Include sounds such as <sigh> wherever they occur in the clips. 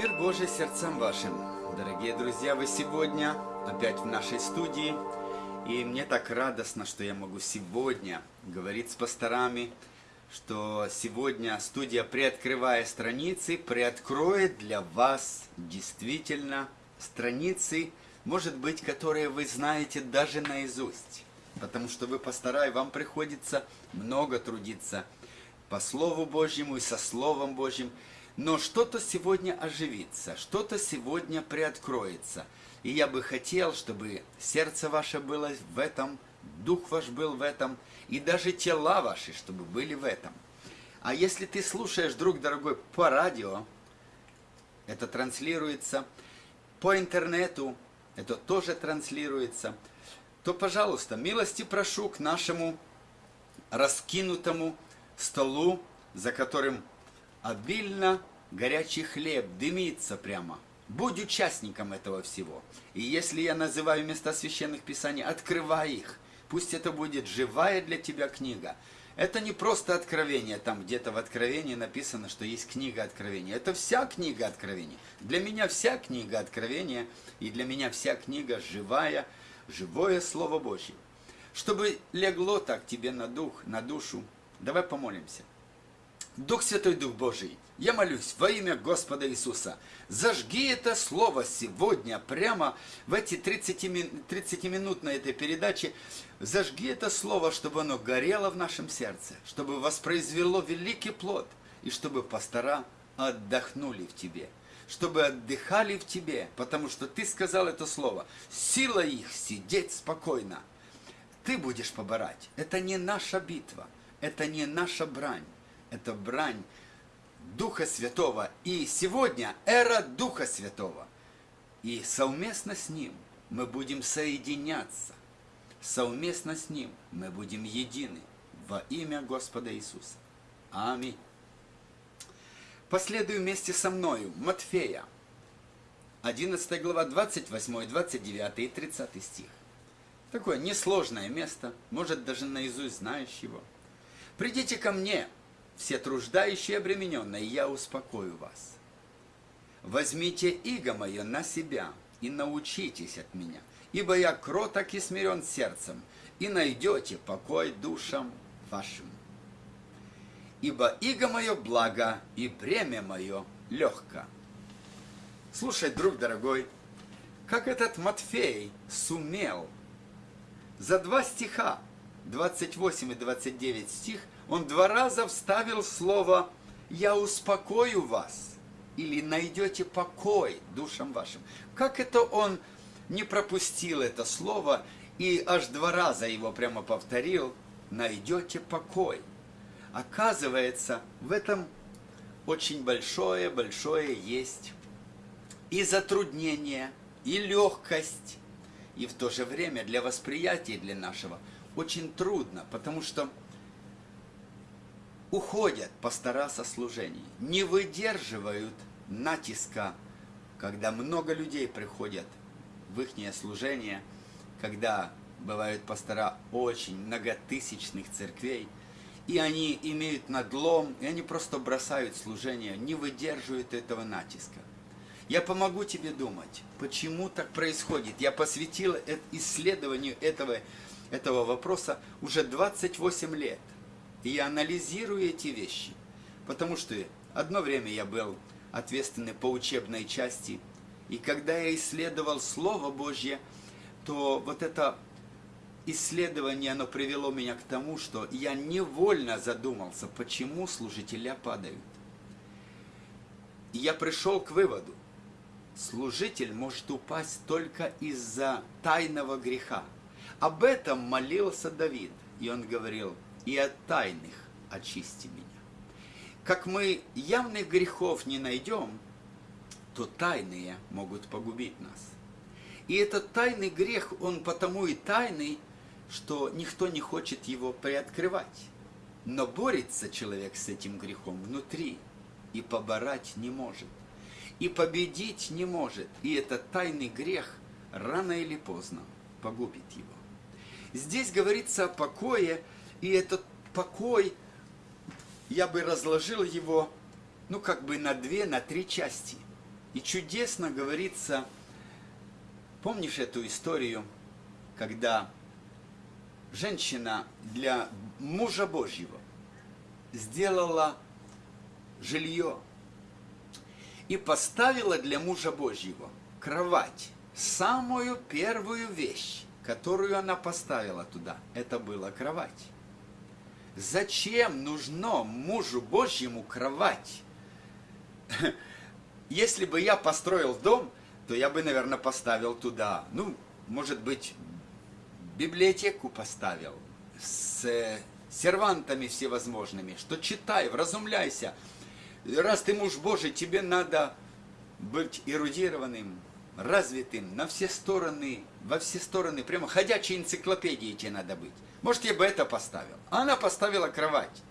Мир Божий сердцам вашим. Дорогие друзья, вы сегодня опять в нашей студии. И мне так радостно, что я могу сегодня говорить с пасторами, что сегодня студия, приоткрывая страницы, приоткроет для вас действительно страницы, может быть, которые вы знаете даже наизусть. Потому что вы пастора, и вам приходится много трудиться по Слову Божьему и со Словом Божьим. Но что-то сегодня оживится, что-то сегодня приоткроется. И я бы хотел, чтобы сердце ваше было в этом, дух ваш был в этом, и даже тела ваши, чтобы были в этом. А если ты слушаешь, друг дорогой, по радио, это транслируется, по интернету, это тоже транслируется, то, пожалуйста, милости прошу к нашему раскинутому столу, за которым обильно горячий хлеб дымится прямо. Будь участником этого всего. И если я называю места священных писаний, открывай их. Пусть это будет живая для тебя книга. Это не просто откровение, там где-то в откровении написано, что есть книга откровения. Это вся книга откровения. Для меня вся книга откровения, и для меня вся книга живая, живое Слово Божье. Чтобы легло так тебе на дух, на душу, давай помолимся. Дух Святой, Дух Божий, я молюсь во имя Господа Иисуса, зажги это слово сегодня, прямо в эти 30, 30 минут на этой передаче, зажги это слово, чтобы оно горело в нашем сердце, чтобы воспроизвело великий плод, и чтобы пастора отдохнули в Тебе, чтобы отдыхали в Тебе, потому что Ты сказал это слово, сила их сидеть спокойно. Ты будешь поборать, это не наша битва, это не наша брань, это брань Духа Святого. И сегодня эра Духа Святого. И совместно с Ним мы будем соединяться. Совместно с Ним мы будем едины во имя Господа Иисуса. Аминь. Последуй вместе со мною Матфея, 11 глава, 28, 29 и 30 стих. Такое несложное место, может даже наизусть знаешь его. «Придите ко мне, все труждающие обремененные, я успокою вас. Возьмите иго мое на себя и научитесь от меня, ибо я кроток и смирен сердцем, и найдете покой душам вашим. Ибо иго мое благо, и бремя мое легко. Слушай, друг дорогой, как этот Матфей сумел за два стиха, 28 и 29 стих, он два раза вставил слово «я успокою вас» или «найдете покой душам вашим». Как это он не пропустил это слово и аж два раза его прямо повторил «найдете покой». Оказывается, в этом очень большое-большое есть и затруднение, и легкость, и в то же время для восприятия для нашего очень трудно, потому что уходят пастора со служений, не выдерживают натиска, когда много людей приходят в их служение, когда бывают пастора очень многотысячных церквей, и они имеют надлом, и они просто бросают служение, не выдерживают этого натиска. Я помогу тебе думать, почему так происходит. Я посвятил исследованию этого, этого вопроса уже 28 лет. И я анализирую эти вещи, потому что одно время я был ответственный по учебной части, и когда я исследовал Слово Божье, то вот это исследование, оно привело меня к тому, что я невольно задумался, почему служителя падают. И я пришел к выводу, служитель может упасть только из-за тайного греха. Об этом молился Давид, и он говорил – и от тайных очисти меня. Как мы явных грехов не найдем, то тайные могут погубить нас. И этот тайный грех, он потому и тайный, что никто не хочет его приоткрывать. Но борется человек с этим грехом внутри и поборать не может. И победить не может. И этот тайный грех рано или поздно погубит его. Здесь говорится о покое, и этот покой, я бы разложил его, ну, как бы на две, на три части. И чудесно говорится, помнишь эту историю, когда женщина для мужа Божьего сделала жилье и поставила для мужа Божьего кровать, самую первую вещь, которую она поставила туда, это была кровать. Зачем нужно мужу Божьему кровать? Если бы я построил дом, то я бы, наверное, поставил туда, ну, может быть, библиотеку поставил с сервантами всевозможными, что читай, вразумляйся. Раз ты муж Божий, тебе надо быть эрудированным, развитым на все стороны, во все стороны, прямо ходячей энциклопедией тебе надо быть. Может, я бы это поставил. А она поставила кровать.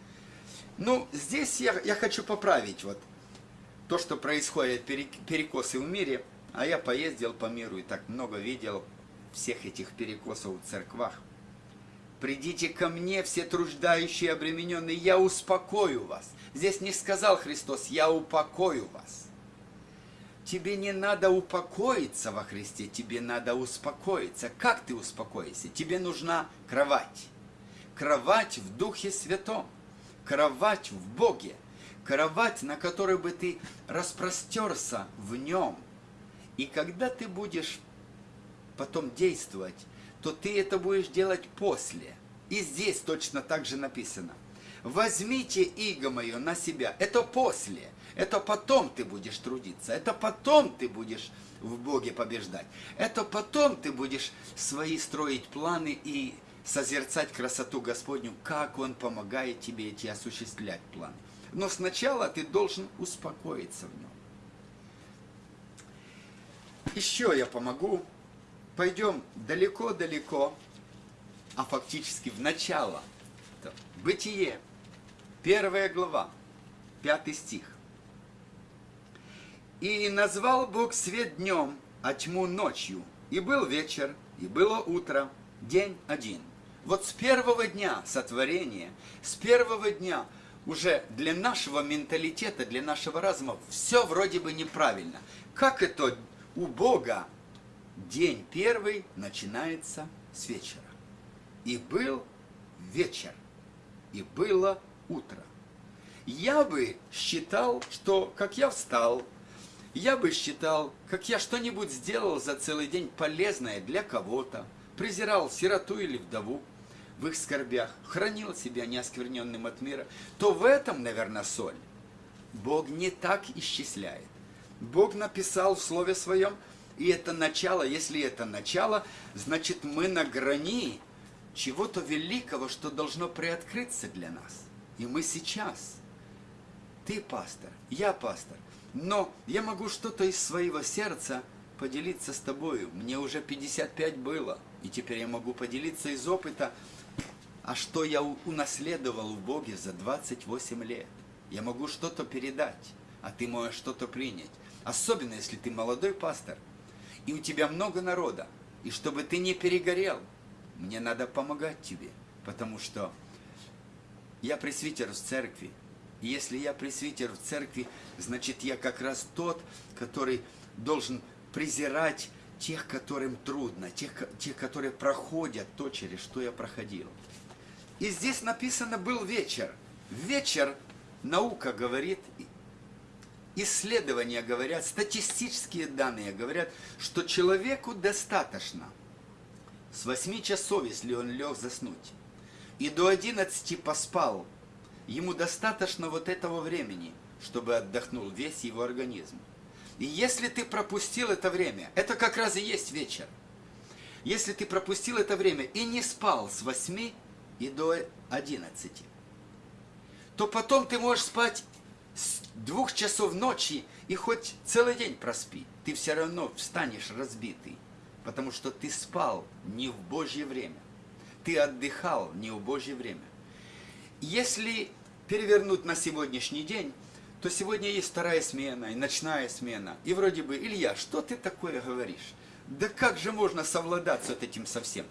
Ну, здесь я, я хочу поправить вот то, что происходит, перекосы в мире. А я поездил по миру и так много видел всех этих перекосов в церквах. Придите ко мне, все труждающие обремененные, я успокою вас. Здесь не сказал Христос, я упокою вас. Тебе не надо упокоиться во Христе, тебе надо успокоиться. Как ты успокоишься? Тебе нужна кровать. Кровать в Духе Святом. Кровать в Боге. Кровать, на которой бы ты распростерся в нем. И когда ты будешь потом действовать, то ты это будешь делать после. И здесь точно так же написано. Возьмите иго мое на себя. Это после. Это потом ты будешь трудиться, это потом ты будешь в Боге побеждать. Это потом ты будешь свои строить планы и созерцать красоту Господню, как Он помогает тебе эти осуществлять планы. Но сначала ты должен успокоиться в нем. Еще я помогу. Пойдем далеко-далеко, а фактически в начало. Бытие, первая глава, пятый стих. И назвал Бог свет днем, а тьму ночью. И был вечер, и было утро, день один. Вот с первого дня сотворения, с первого дня уже для нашего менталитета, для нашего разума все вроде бы неправильно. Как это у Бога день первый начинается с вечера? И был вечер, и было утро. Я бы считал, что как я встал, я бы считал, как я что-нибудь сделал за целый день полезное для кого-то, презирал сироту или вдову в их скорбях, хранил себя неоскверненным от мира, то в этом, наверное, соль. Бог не так исчисляет. Бог написал в Слове Своем, и это начало, если это начало, значит мы на грани чего-то великого, что должно приоткрыться для нас. И мы сейчас. Ты пастор, я пастор. Но я могу что-то из своего сердца поделиться с тобою. Мне уже 55 было, и теперь я могу поделиться из опыта, а что я унаследовал в Боге за 28 лет. Я могу что-то передать, а ты можешь что-то принять. Особенно, если ты молодой пастор, и у тебя много народа. И чтобы ты не перегорел, мне надо помогать тебе, потому что я пресвитер в церкви, если я пресвитер в церкви, значит я как раз тот, который должен презирать тех, которым трудно, тех, тех, которые проходят то, через что я проходил. И здесь написано «был вечер». Вечер, наука говорит, исследования говорят, статистические данные говорят, что человеку достаточно с 8 часов, если он лег заснуть, и до 11 поспал – ему достаточно вот этого времени, чтобы отдохнул весь его организм. И если ты пропустил это время, это как раз и есть вечер. Если ты пропустил это время и не спал с 8 и до 11, то потом ты можешь спать с двух часов ночи и хоть целый день проспи. Ты все равно встанешь разбитый, потому что ты спал не в Божье время. Ты отдыхал не в Божье время. Если перевернуть на сегодняшний день, то сегодня есть вторая смена и ночная смена. И вроде бы, Илья, что ты такое говоришь? Да как же можно совладать с этим совсем?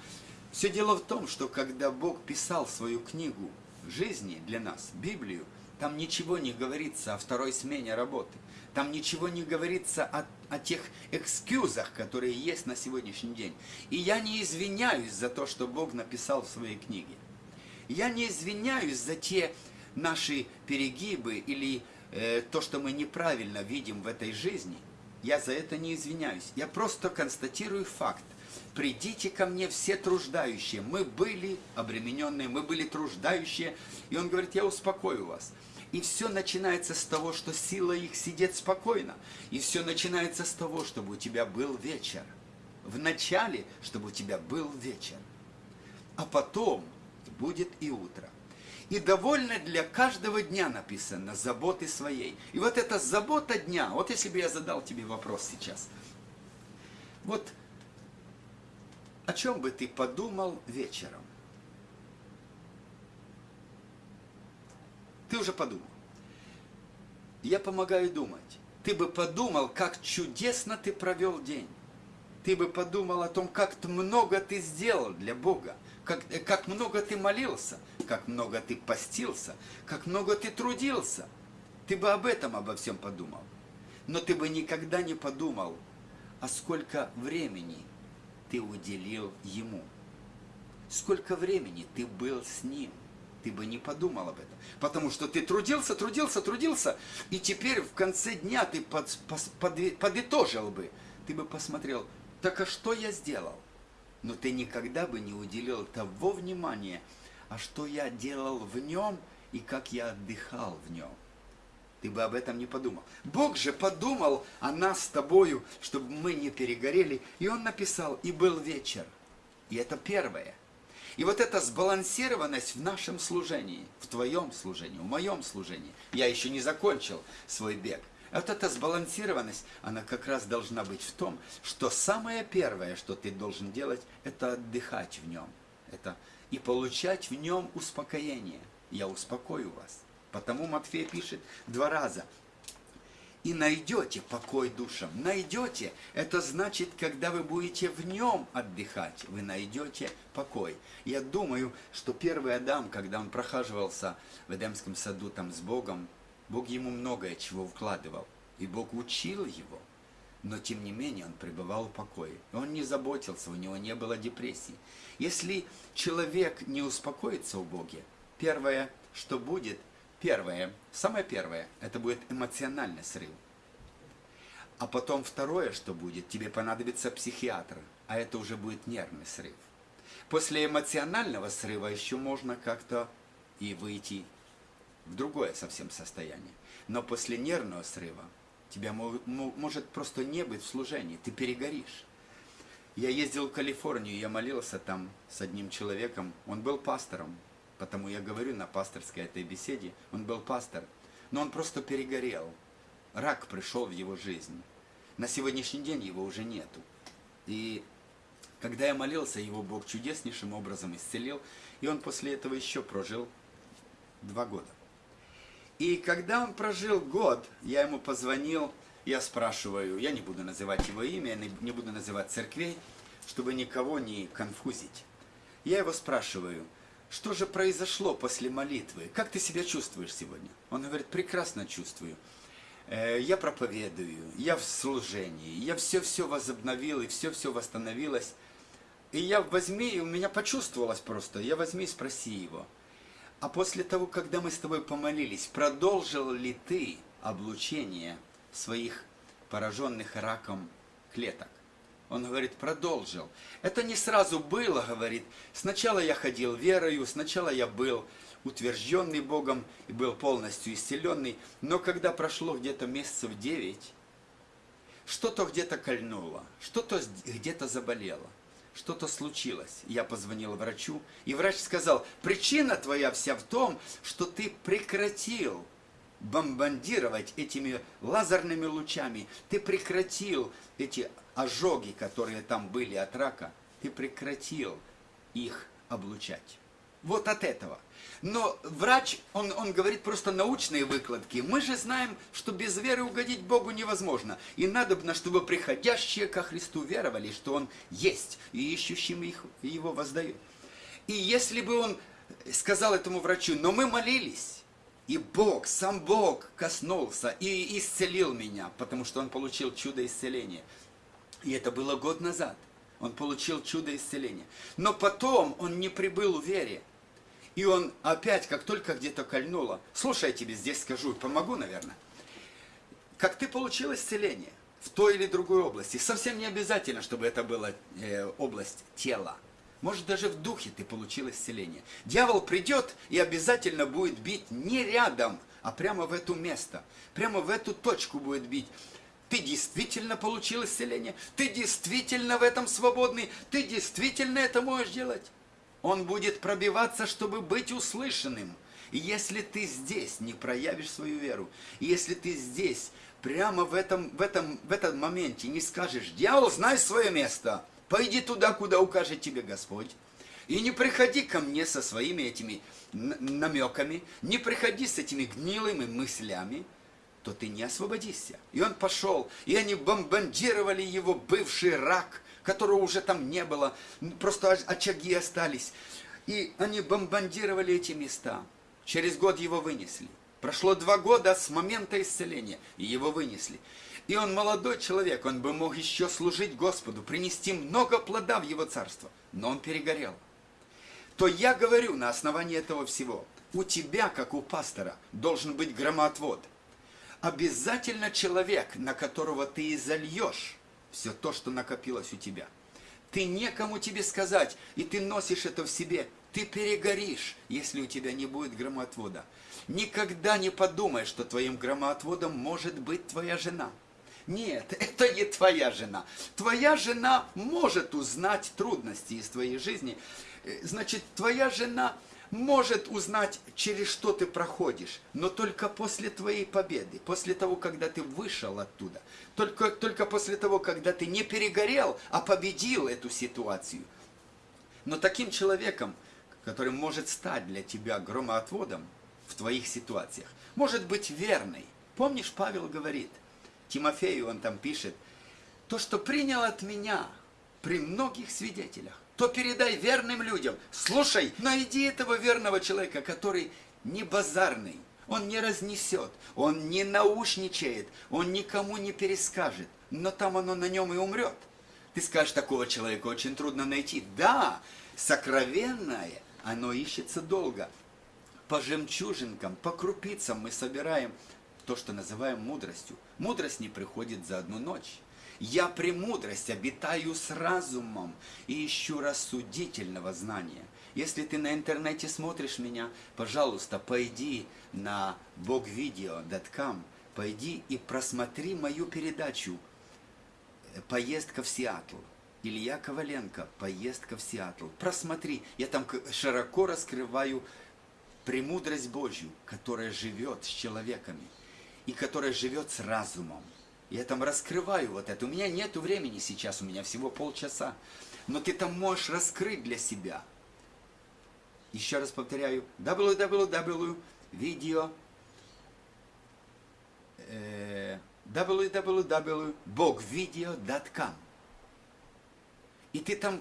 Все дело в том, что когда Бог писал свою книгу жизни для нас, Библию, Там ничего не говорится о второй смене работы. Там ничего не говорится о, о тех экскьюзах, которые есть на сегодняшний день. И я не извиняюсь за то, что Бог написал в своей книге. Я не извиняюсь за те наши перегибы или э, то, что мы неправильно видим в этой жизни. Я за это не извиняюсь. Я просто констатирую факт. Придите ко мне все труждающие. Мы были обремененные, мы были труждающие. И он говорит, я успокою вас. И все начинается с того, что сила их сидит спокойно. И все начинается с того, чтобы у тебя был вечер. В начале, чтобы у тебя был вечер. А потом будет и утро. И довольно для каждого дня написано заботы своей. И вот эта забота дня, вот если бы я задал тебе вопрос сейчас. Вот о чем бы ты подумал вечером? Ты уже подумал. Я помогаю думать. Ты бы подумал, как чудесно ты провел день. Ты бы подумал о том, как много ты сделал для Бога. Как, как много ты молился, как много ты постился, как много ты трудился. Ты бы об этом обо всем подумал. Но ты бы никогда не подумал, а сколько времени ты уделил Ему. Сколько времени ты был с Ним ты бы не подумал об этом. Потому что ты трудился, трудился, трудился, и теперь в конце дня ты под, под, подытожил бы. Ты бы посмотрел, так а что я сделал? Но ты никогда бы не уделил того внимания, а что я делал в нем и как я отдыхал в нем. Ты бы об этом не подумал. Бог же подумал о нас с тобою, чтобы мы не перегорели. И Он написал, и был вечер. И это первое. И вот эта сбалансированность в нашем служении, в твоем служении, в моем служении, я еще не закончил свой бег. Вот эта сбалансированность, она как раз должна быть в том, что самое первое, что ты должен делать, это отдыхать в нем. Это и получать в нем успокоение. Я успокою вас. Потому Матфей пишет два раза и найдете покой душам. Найдете, это значит, когда вы будете в нем отдыхать, вы найдете покой. Я думаю, что первый Адам, когда он прохаживался в Эдемском саду там с Богом, Бог ему многое чего вкладывал, и Бог учил его. Но тем не менее он пребывал в покое. Он не заботился, у него не было депрессии. Если человек не успокоится у Боге, первое, что будет, Первое, самое первое, это будет эмоциональный срыв. А потом второе, что будет, тебе понадобится психиатр, а это уже будет нервный срыв. После эмоционального срыва еще можно как-то и выйти в другое совсем состояние. Но после нервного срыва тебя может просто не быть в служении, ты перегоришь. Я ездил в Калифорнию, я молился там с одним человеком, он был пастором, Потому я говорю на пасторской этой беседе, он был пастор, но он просто перегорел. Рак пришел в его жизнь. На сегодняшний день его уже нету. И когда я молился, его Бог чудеснейшим образом исцелил, и он после этого еще прожил два года. И когда он прожил год, я ему позвонил, я спрашиваю, я не буду называть его имя, не буду называть церквей, чтобы никого не конфузить. Я его спрашиваю – что же произошло после молитвы? Как ты себя чувствуешь сегодня? Он говорит, прекрасно чувствую. Э, я проповедую, я в служении, я все-все возобновил, и все-все восстановилось. И я возьми, и у меня почувствовалось просто, я возьми и спроси его. А после того, когда мы с тобой помолились, продолжил ли ты облучение своих пораженных раком клеток? Он говорит, продолжил. Это не сразу было, говорит. Сначала я ходил верою, сначала я был утвержденный Богом и был полностью исцеленный. Но когда прошло где-то месяцев девять, что-то где-то кольнуло, что-то где-то заболело, что-то случилось. Я позвонил врачу, и врач сказал, причина твоя вся в том, что ты прекратил бомбардировать этими лазерными лучами, ты прекратил эти ожоги, которые там были от рака, ты прекратил их облучать. Вот от этого. Но врач, он, он говорит просто научные выкладки. Мы же знаем, что без веры угодить Богу невозможно. И надобно, чтобы приходящие ко Христу веровали, что Он есть, и ищущим их, Его воздают. И если бы он сказал этому врачу, но мы молились, И Бог, сам Бог коснулся и исцелил меня, потому что он получил чудо исцеления. И это было год назад. Он получил чудо исцеления. Но потом он не прибыл в вере. И он опять, как только где-то кольнуло, слушай, я тебе здесь скажу, помогу, наверное. Как ты получил исцеление в той или другой области, совсем не обязательно, чтобы это была э, область тела. Может, даже в духе ты получил исцеление. Дьявол придет и обязательно будет бить не рядом, а прямо в это место. Прямо в эту точку будет бить. Ты действительно получил исцеление? Ты действительно в этом свободный? Ты действительно это можешь делать? Он будет пробиваться, чтобы быть услышанным. И если ты здесь не проявишь свою веру, и если ты здесь, прямо в этом, в этом, в этом моменте не скажешь, дьявол, знай свое место, пойди туда, куда укажет тебе Господь, и не приходи ко мне со своими этими намеками, не приходи с этими гнилыми мыслями, то ты не освободишься. И он пошел, и они бомбардировали его бывший рак, которого уже там не было, просто очаги остались. И они бомбардировали эти места. Через год его вынесли. Прошло два года с момента исцеления, и его вынесли. И он молодой человек, он бы мог еще служить Господу, принести много плода в его царство. Но он перегорел. То я говорю на основании этого всего, у тебя, как у пастора, должен быть громоотвод – обязательно человек, на которого ты и зальешь все то, что накопилось у тебя. Ты некому тебе сказать, и ты носишь это в себе. Ты перегоришь, если у тебя не будет громоотвода. Никогда не подумай, что твоим громоотводом может быть твоя жена. Нет, <laughs> это не твоя жена. Твоя жена может узнать трудности из твоей жизни. Э, значит, твоя жена может узнать, через что ты проходишь, но только после твоей победы, после того, когда ты вышел оттуда, только, только после того, когда ты не перегорел, а победил эту ситуацию. Но таким человеком, который может стать для тебя громоотводом в твоих ситуациях, может быть верный. Помнишь, Павел говорит, Тимофею он там пишет, то, что принял от меня при многих свидетелях, то передай верным людям. Слушай, найди этого верного человека, который не базарный, он не разнесет, он не наушничает, он никому не перескажет, но там оно на нем и умрет. Ты скажешь, такого человека очень трудно найти. Да, сокровенное, оно ищется долго. По жемчужинкам, по крупицам мы собираем то, что называем мудростью. Мудрость не приходит за одну ночь. Я премудрость обитаю с разумом и ищу рассудительного знания. Если ты на интернете смотришь меня, пожалуйста, пойди на bogvideo.com, пойди и просмотри мою передачу «Поездка в Сиэтл». Илья Коваленко «Поездка в Сиэтл». Просмотри, я там широко раскрываю премудрость Божью, которая живет с человеками и которая живет с разумом. Я там раскрываю вот это. У меня нет времени сейчас, у меня всего полчаса. Но ты там можешь раскрыть для себя. Еще раз повторяю. www.video э, www.bogvideo.com И ты там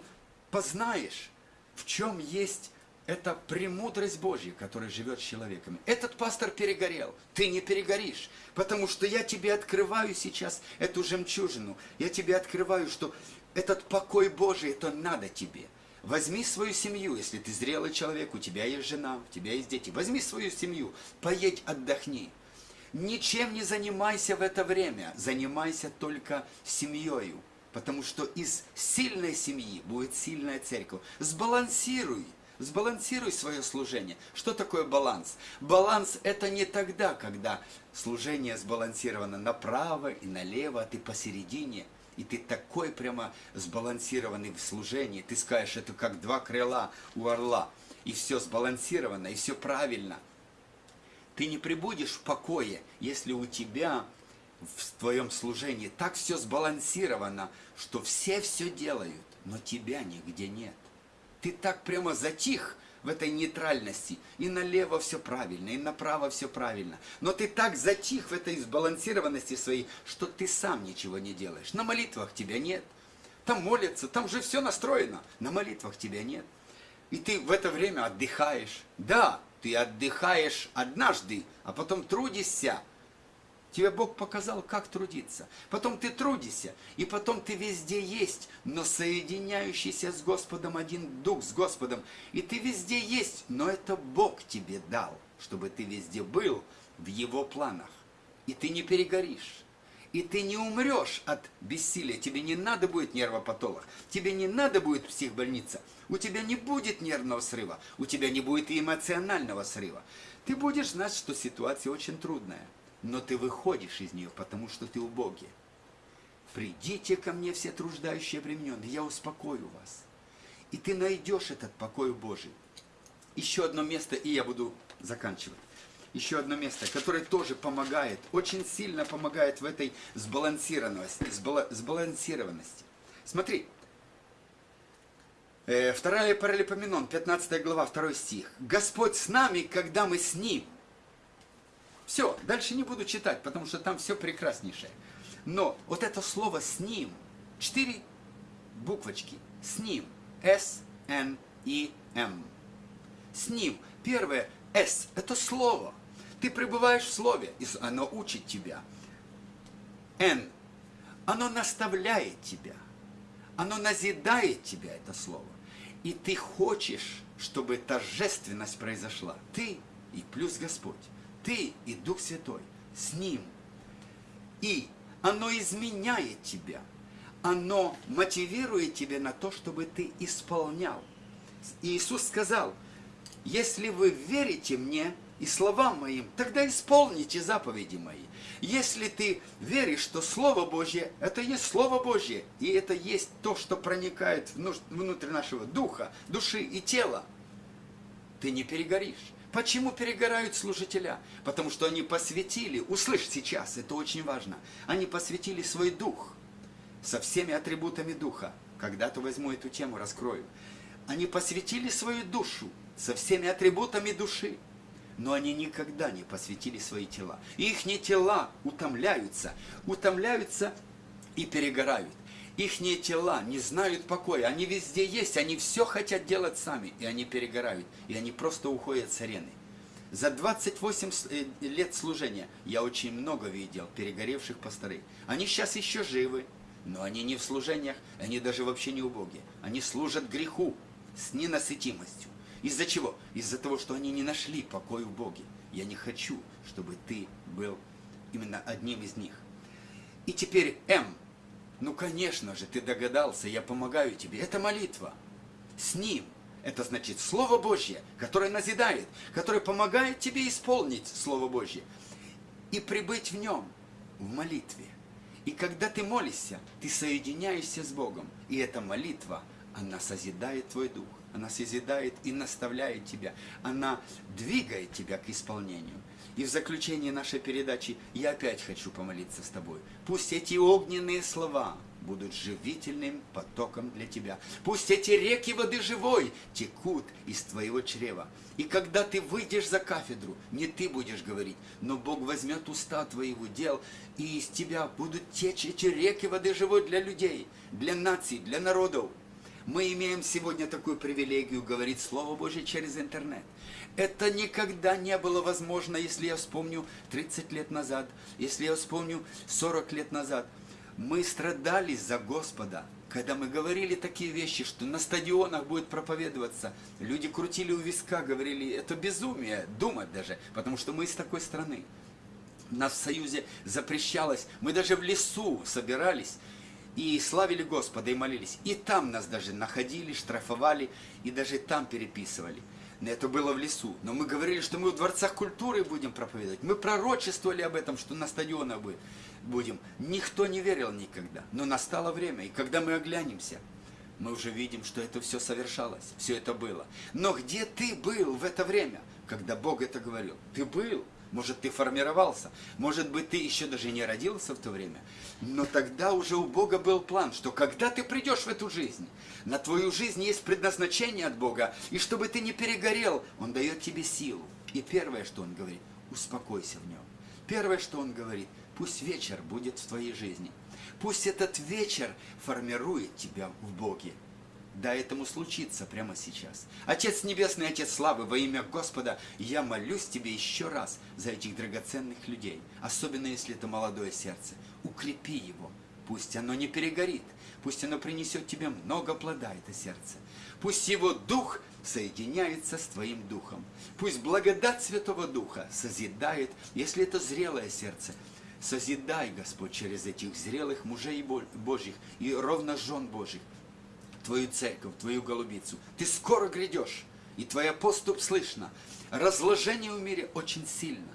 познаешь, в чем есть это премудрость Божья, которая живет с человеком. Этот пастор перегорел, ты не перегоришь, потому что я тебе открываю сейчас эту жемчужину. Я тебе открываю, что этот покой Божий, это надо тебе. Возьми свою семью, если ты зрелый человек, у тебя есть жена, у тебя есть дети. Возьми свою семью, поедь, отдохни. Ничем не занимайся в это время, занимайся только семьей, потому что из сильной семьи будет сильная церковь. Сбалансируй Сбалансируй свое служение. Что такое баланс? Баланс это не тогда, когда служение сбалансировано направо и налево, а ты посередине. И ты такой прямо сбалансированный в служении. Ты скажешь, это как два крыла у орла. И все сбалансировано, и все правильно. Ты не прибудешь в покое, если у тебя в твоем служении так все сбалансировано, что все все делают, но тебя нигде нет. Ты так прямо затих в этой нейтральности. И налево все правильно, и направо все правильно. Но ты так затих в этой сбалансированности своей, что ты сам ничего не делаешь. На молитвах тебя нет. Там молятся, там же все настроено. На молитвах тебя нет. И ты в это время отдыхаешь. Да, Ты отдыхаешь однажды, а потом трудишься. Тебе Бог показал, как трудиться. Потом ты трудишься, и потом ты везде есть, но соединяющийся с Господом один дух с Господом. И ты везде есть, но это Бог тебе дал, чтобы ты везде был в Его планах. И ты не перегоришь. И ты не умрешь от бессилия. Тебе не надо будет нервопатолог. Тебе не надо будет психбольница. У тебя не будет нервного срыва. У тебя не будет и эмоционального срыва. Ты будешь знать, что ситуация очень трудная. Но ты выходишь из нее, потому что ты у Боги. Придите ко мне все труждающие обремененные, я успокою вас. И ты найдешь этот покой Божий. Еще одно место, и я буду заканчивать еще одно место, которое тоже помогает, очень сильно помогает в этой сбалансированности. сбалансированности. Смотри, э, вторая Паралипоменон, 15 глава, 2 стих. Господь с нами, когда мы с Ним. Все, дальше не буду читать, потому что там все прекраснейшее. Но вот это слово «с Ним», четыре буквочки, «с Ним», S, N, E, M. С Ним. Первое, S – это слово. Ты пребываешь в Слове, и оно учит тебя. Н. Оно наставляет тебя. Оно назидает тебя, это Слово. И ты хочешь, чтобы торжественность произошла. Ты и плюс Господь. Ты и Дух Святой. С Ним. И оно изменяет тебя. Оно мотивирует тебя на то, чтобы ты исполнял. И Иисус сказал, если вы верите мне, и словам моим, тогда исполните заповеди мои. Если ты веришь, что Слово Божье – это есть Слово Божье, и это есть то, что проникает внутрь нашего духа, души и тела, ты не перегоришь. Почему перегорают служителя? Потому что они посвятили, услышь сейчас, это очень важно, они посвятили свой дух со всеми атрибутами духа. Когда-то возьму эту тему, раскрою. Они посвятили свою душу со всеми атрибутами души но они никогда не посвятили свои тела. Их не тела утомляются, утомляются и перегорают. Их тела не знают покоя, они везде есть, они все хотят делать сами, и они перегорают, и они просто уходят с арены. За 28 э, лет служения я очень много видел перегоревших пасторей. Они сейчас еще живы, но они не в служениях, они даже вообще не убоги. Они служат греху с ненасытимостью. Из-за чего? Из-за того, что они не нашли покой в Боге. Я не хочу, чтобы ты был именно одним из них. И теперь М. Ну, конечно же, ты догадался, я помогаю тебе. Это молитва. С ним. Это значит Слово Божье, которое назидает, которое помогает тебе исполнить Слово Божье. И прибыть в нем, в молитве. И когда ты молишься, ты соединяешься с Богом. И эта молитва, она созидает твой дух она созидает и наставляет тебя, она двигает тебя к исполнению. И в заключение нашей передачи я опять хочу помолиться с тобой. Пусть эти огненные слова будут живительным потоком для тебя. Пусть эти реки воды живой текут из твоего чрева. И когда ты выйдешь за кафедру, не ты будешь говорить, но Бог возьмет уста твоего дел, и из тебя будут течь эти реки воды живой для людей, для наций, для народов. Мы имеем сегодня такую привилегию говорить Слово Божье через интернет. Это никогда не было возможно, если я вспомню 30 лет назад, если я вспомню 40 лет назад. Мы страдали за Господа, когда мы говорили такие вещи, что на стадионах будет проповедоваться, люди крутили у виска, говорили, это безумие, думать даже, потому что мы из такой страны. Нас в Союзе запрещалось, мы даже в лесу собирались, и славили Господа, и молились. И там нас даже находили, штрафовали, и даже там переписывали. Это было в лесу. Но мы говорили, что мы в дворцах культуры будем проповедовать. Мы пророчествовали об этом, что на стадионах будем. Никто не верил никогда. Но настало время, и когда мы оглянемся, мы уже видим, что это все совершалось, все это было. Но где ты был в это время, когда Бог это говорил? Ты был. Может, ты формировался, может быть, ты еще даже не родился в то время. Но тогда уже у Бога был план, что когда ты придешь в эту жизнь, на твою жизнь есть предназначение от Бога, и чтобы ты не перегорел, Он дает тебе силу. И первое, что Он говорит, успокойся в Нем. Первое, что Он говорит, пусть вечер будет в твоей жизни. Пусть этот вечер формирует тебя в Боге. Дай этому случиться прямо сейчас. Отец Небесный, Отец Славы, во имя Господа, я молюсь Тебе еще раз за этих драгоценных людей, особенно если это молодое сердце. Укрепи его, пусть оно не перегорит, пусть оно принесет Тебе много плода, это сердце. Пусть его дух соединяется с Твоим духом. Пусть благодать Святого Духа созидает, если это зрелое сердце, созидай, Господь, через этих зрелых мужей Божьих и ровно жен Божьих, Твою церковь, Твою голубицу. Ты скоро грядешь, и Твоя поступ слышно. Разложение в мире очень сильно,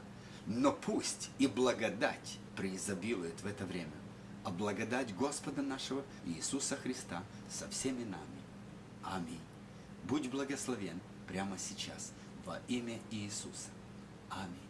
но пусть и благодать преизобилует в это время, а благодать Господа нашего Иисуса Христа со всеми нами. Аминь. Будь благословен прямо сейчас во имя Иисуса. Аминь.